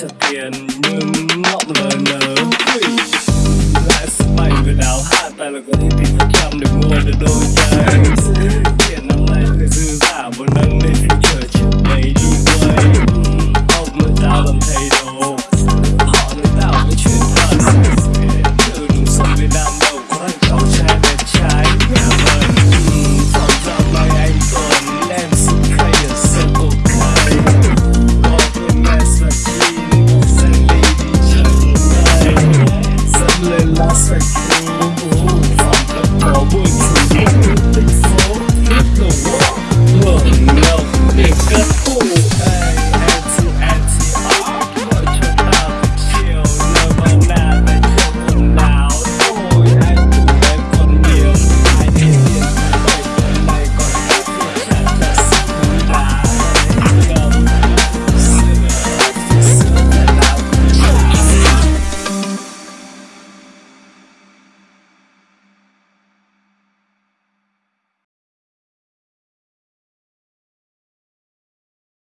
trả tiền nhưng ngọn lờ nở lại sân bay người đào hạ tài là có thể tìm thật làm để mua được đôi giày